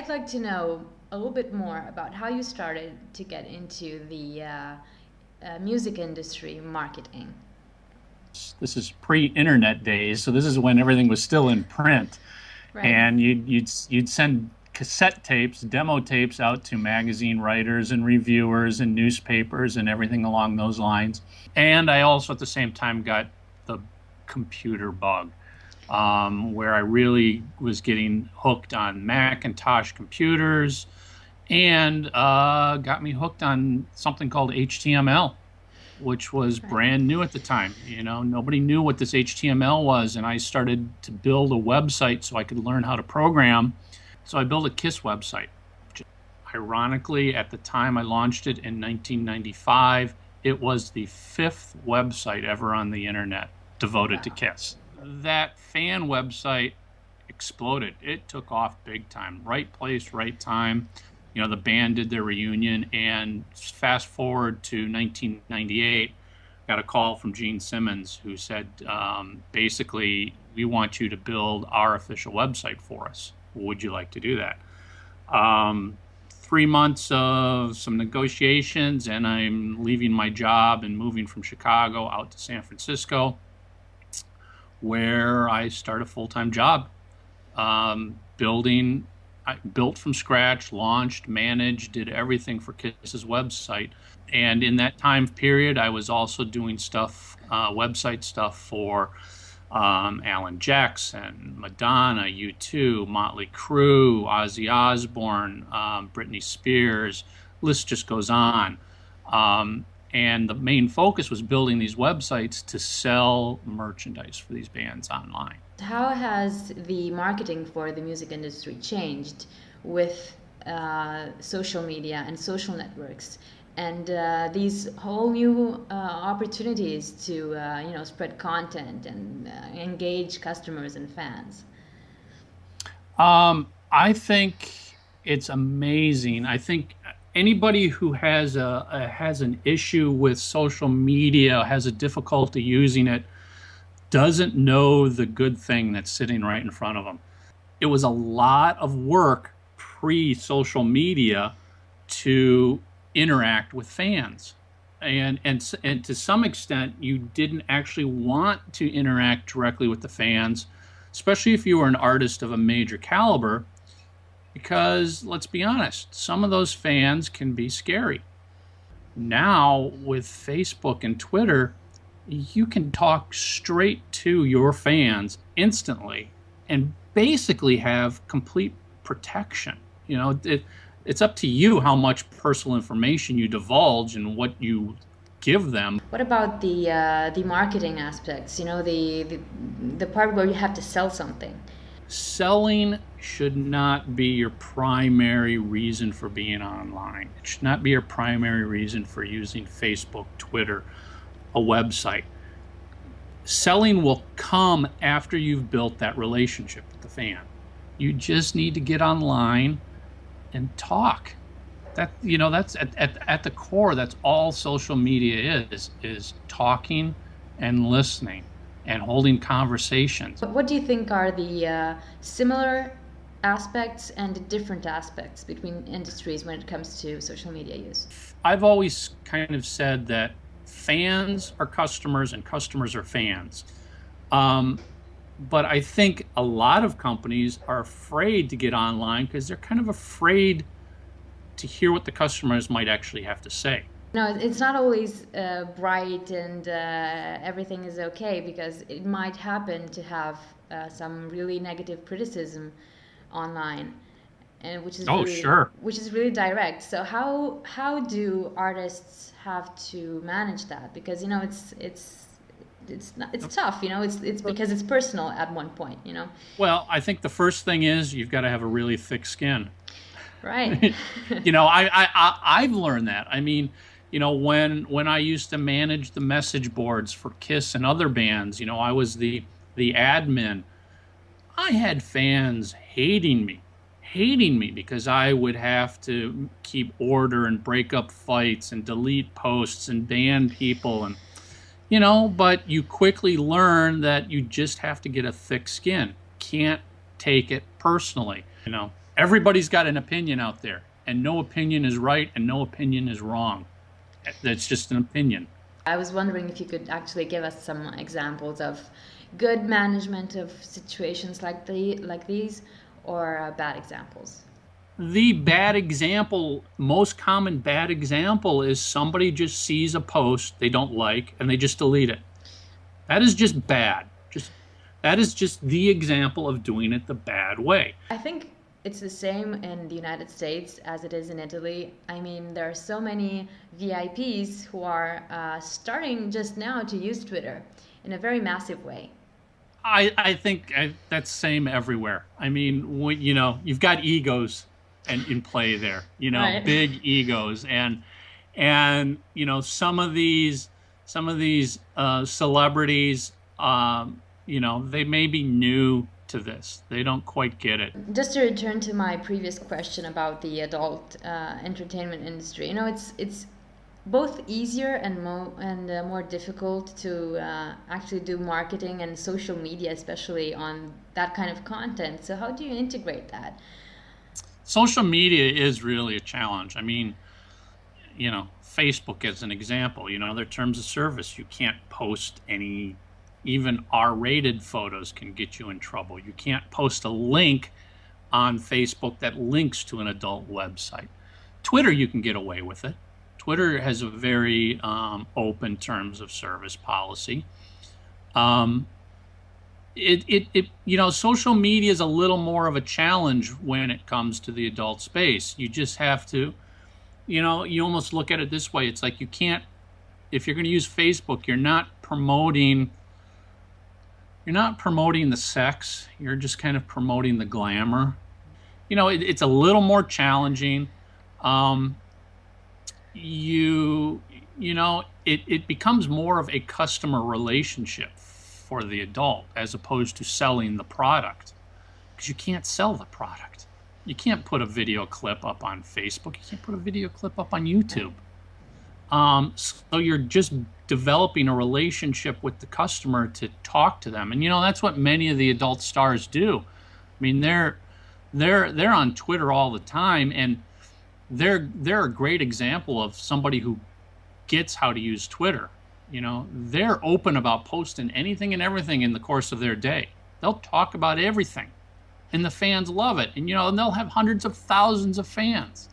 I'd like to know a little bit more about how you started to get into the uh, uh, music industry marketing. This is pre-internet days, so this is when everything was still in print, right. and you'd you'd you'd send cassette tapes, demo tapes out to magazine writers and reviewers and newspapers and everything along those lines. And I also at the same time got the computer bug um, where I really was getting hooked on Macintosh computers and uh, got me hooked on something called HTML, which was brand new at the time. You know, nobody knew what this HTML was, and I started to build a website so I could learn how to program. So I built a KISS website. Ironically, at the time I launched it in 1995, it was the fifth website ever on the internet devoted wow. to KISS that fan website exploded. It took off big time. Right place, right time. You know, the band did their reunion, and fast forward to 1998, got a call from Gene Simmons who said, um, basically, we want you to build our official website for us. Would you like to do that? Um, three months of some negotiations, and I'm leaving my job and moving from Chicago out to San Francisco where I start a full time job um, building. I built from scratch, launched, managed, did everything for Kiss's website. And in that time period, I was also doing stuff, uh, website stuff for um, Alan Jackson, Madonna, U2, Motley Crue, Ozzy Osbourne, um, Britney Spears. List just goes on. Um, and the main focus was building these websites to sell merchandise for these bands online. How has the marketing for the music industry changed with uh, social media and social networks and uh, these whole new uh, opportunities to uh, you know spread content and uh, engage customers and fans? Um, I think it's amazing. I think anybody who has a, a, has an issue with social media has a difficulty using it doesn't know the good thing that's sitting right in front of them. It was a lot of work pre social media to interact with fans. And and and to some extent you didn't actually want to interact directly with the fans especially if you were an artist of a major caliber because let's be honest, some of those fans can be scary. Now, with Facebook and Twitter, you can talk straight to your fans instantly and basically have complete protection. You know, it, it's up to you how much personal information you divulge and what you give them. What about the uh, the marketing aspects? You know, the, the the part where you have to sell something selling should not be your primary reason for being online. It should not be your primary reason for using Facebook, Twitter, a website. Selling will come after you've built that relationship with the fan. You just need to get online and talk. That you know that's at, at, at the core that's all social media is is talking and listening and holding conversations. What do you think are the uh, similar aspects and the different aspects between industries when it comes to social media use? I've always kind of said that fans are customers and customers are fans. Um, but I think a lot of companies are afraid to get online because they're kind of afraid to hear what the customers might actually have to say. No, it's not always uh, bright and uh, everything is okay because it might happen to have uh, some really negative criticism online, and which is oh really, sure, which is really direct. So how how do artists have to manage that? Because you know it's it's it's not, it's tough. You know, it's it's because it's personal at one point. You know. Well, I think the first thing is you've got to have a really thick skin. Right. you know, I, I, I I've learned that. I mean you know when when I used to manage the message boards for Kiss and other bands, you know, I was the the admin. I had fans hating me, hating me because I would have to keep order and break up fights and delete posts and ban people and you know, but you quickly learn that you just have to get a thick skin. Can't take it personally, you know everybody's got an opinion out there, and no opinion is right and no opinion is wrong. That's just an opinion. I was wondering if you could actually give us some examples of good management of situations like the like these, or uh, bad examples. The bad example, most common bad example, is somebody just sees a post they don't like and they just delete it. That is just bad. Just that is just the example of doing it the bad way. I think it's the same in the United States as it is in Italy. I mean, there are so many VIPs who are uh, starting just now to use Twitter in a very massive way. I, I think I, that's same everywhere. I mean, when, you know, you've got egos and in play there. You know, right. big egos, and and you know some of these some of these uh, celebrities, um, you know, they may be new to this. They don't quite get it. Just to return to my previous question about the adult uh, entertainment industry, you know, it's it's both easier and more and uh, more difficult to uh, actually do marketing and social media, especially on that kind of content. So how do you integrate that? Social media is really a challenge. I mean, you know, Facebook as an example. You know, their terms of service, you can't post any even R-rated photos can get you in trouble. You can't post a link on Facebook that links to an adult website. Twitter, you can get away with it. Twitter has a very um, open terms of service policy. Um, it, it, it, you know, social media is a little more of a challenge when it comes to the adult space. You just have to, you know, you almost look at it this way. It's like you can't, if you're going to use Facebook, you're not promoting you're not promoting the sex, you're just kind of promoting the glamour. You know, it, it's a little more challenging. Um, you, you know, it, it becomes more of a customer relationship for the adult as opposed to selling the product because you can't sell the product. You can't put a video clip up on Facebook, you can't put a video clip up on YouTube. Um, so you're just developing a relationship with the customer to talk to them, and you know that's what many of the adult stars do. I mean, they're they're they're on Twitter all the time, and they're they're a great example of somebody who gets how to use Twitter. You know, they're open about posting anything and everything in the course of their day. They'll talk about everything, and the fans love it. And you know, and they'll have hundreds of thousands of fans